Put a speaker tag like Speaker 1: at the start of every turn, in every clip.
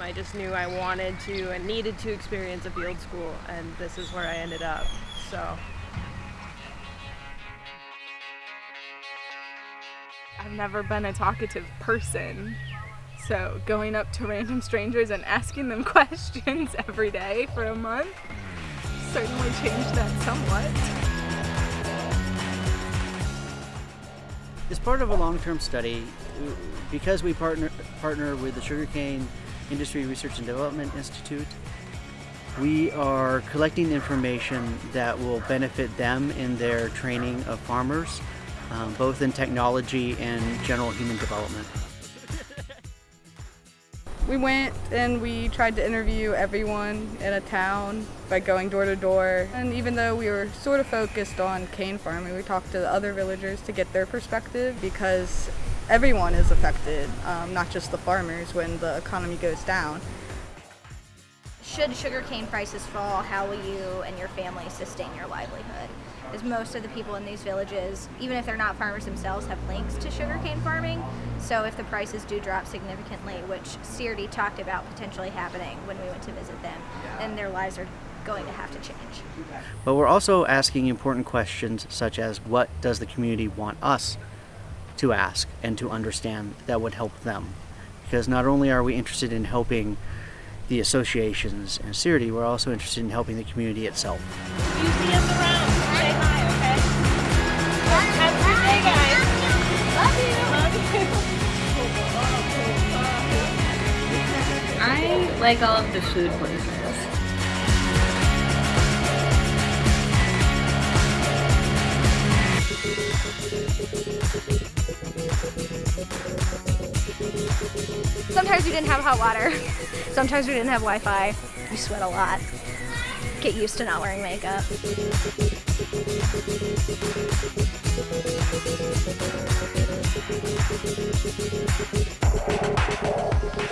Speaker 1: I just knew I wanted to and needed to experience a field school, and this is where I ended up. So.
Speaker 2: I've never been a talkative person. So going up to random strangers and asking them questions every day for a month certainly changed that somewhat.
Speaker 3: As part of a long-term study, because we partner, partner with the Sugarcane Industry Research and Development Institute, we are collecting information that will benefit them in their training of farmers, um, both in technology and general human development.
Speaker 2: We went and we tried to interview everyone in a town by going door to door. And even though we were sort of focused on cane farming, we talked to the other villagers to get their perspective because everyone is affected, um, not just the farmers when the economy goes down.
Speaker 4: Should sugarcane prices fall, how will you and your family sustain your livelihood? Because most of the people in these villages, even if they're not farmers themselves, have links to sugarcane farming. So if the prices do drop significantly, which SIRDI talked about potentially happening when we went to visit them, then their lives are going to have to change.
Speaker 3: But we're also asking important questions such as what does the community want us to ask and to understand that would help them? Because not only are we interested in helping the associations and SIRDI, we're also interested in helping the community itself.
Speaker 5: You see us around, say hi, okay? Have a good day, guys.
Speaker 6: I like all of the food places.
Speaker 4: Sometimes we didn't have hot water. Sometimes we didn't have Wi-Fi. We sweat a lot. Get used to not wearing makeup.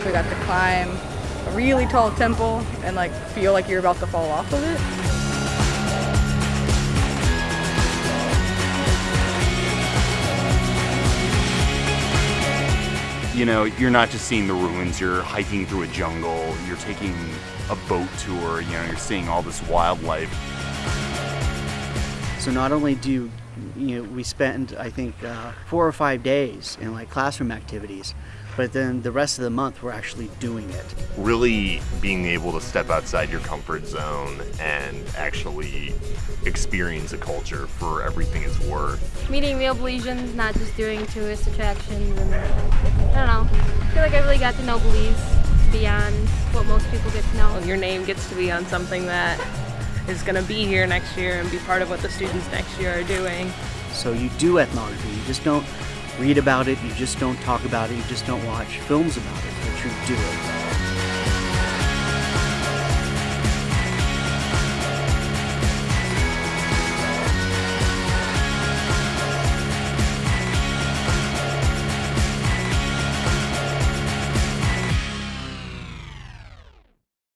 Speaker 2: We got to climb a really tall temple and like feel like you're about to fall off of it.
Speaker 7: You know, you're not just seeing the ruins, you're hiking through a jungle, you're taking a boat tour, you know, you're seeing all this wildlife.
Speaker 3: So not only do you you know, we spend, I think, uh, four or five days in like classroom activities, but then the rest of the month we're actually doing it.
Speaker 7: Really being able to step outside your comfort zone and actually experience a culture for everything it's worth.
Speaker 8: Meeting real Belizeans, not just doing tourist attractions, and I don't know. I feel like I really got to know Belize beyond what most people get to know.
Speaker 1: Well, your name gets to be on something that is going to be here next year and be part of what the students next year are doing.
Speaker 3: So you do ethnography, you just don't read about it, you just don't talk about it, you just don't watch films about it, but you do it.